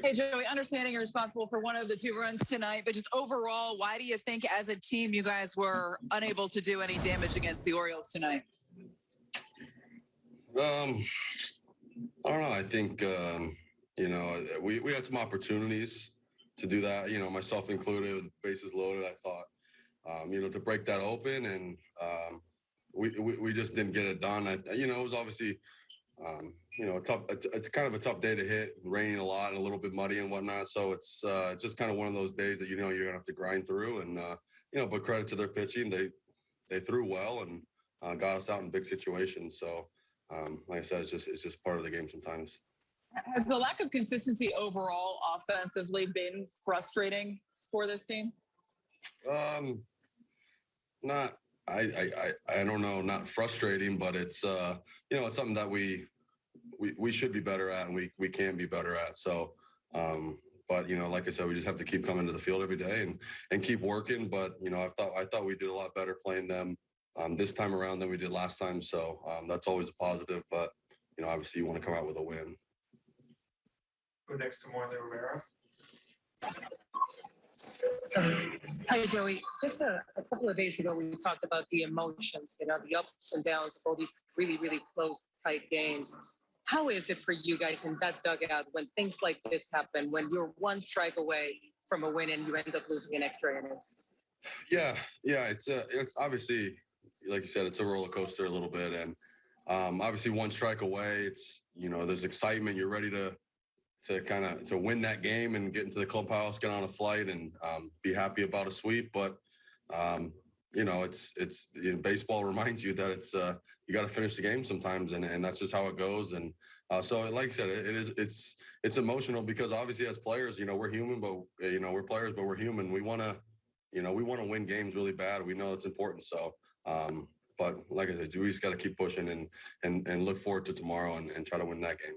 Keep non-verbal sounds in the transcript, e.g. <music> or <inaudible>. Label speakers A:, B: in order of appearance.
A: Hey, Joey, understanding you're responsible for one of the two runs tonight, but just overall, why do you think as a team you guys were unable to do any damage against the Orioles tonight?
B: Um, I don't know. I think um, you know we we had some opportunities to do that. You know, myself included, bases loaded. I thought, um, you know, to break that open, and um, we, we we just didn't get it done. I, you know, it was obviously. Um, you know, a tough. It's kind of a tough day to hit, raining a lot and a little bit muddy and whatnot. So it's uh, just kind of one of those days that you know you're gonna have to grind through. And uh, you know, but credit to their pitching, they they threw well and uh, got us out in big situations. So um, like I said, it's just it's just part of the game sometimes.
A: Has the lack of consistency overall offensively been frustrating for this team?
B: Um, not I, I I don't know, not frustrating, but it's uh you know it's something that we we we should be better at and we we can be better at. So um but you know like I said, we just have to keep coming to the field every day and and keep working. But you know I thought I thought we did a lot better playing them um, this time around than we did last time. So um, that's always a positive. But you know obviously you want to come out with a win.
C: Go next to Marley Rivera.
D: Hi, Joey. Just a, a couple of days ago, we talked about the emotions, you know, the ups and downs of all these really, really close, tight games. How is it for you guys in that dugout when things like this happen, when you're one strike away from a win and you end up losing in extra innings?
B: Yeah, yeah, it's uh, it's obviously like you said, it's a roller coaster a little bit, and um, obviously one strike away, it's you know there's excitement. You're ready to to kind of to win that game and get into the clubhouse, get on a flight, and um, be happy about a sweep. But um, you know, it's it's you know, baseball <laughs> reminds you that it's uh, you got to finish the game sometimes, and and that's just how it goes. And uh, so, like I said, it, it is it's it's emotional because obviously as players, you know, we're human, but you know we're players, but we're human. We want to you know we want to win games really bad. We know it's important. So. Um, but like I said, we just got to keep pushing and and and look forward to tomorrow and, and try to win that game.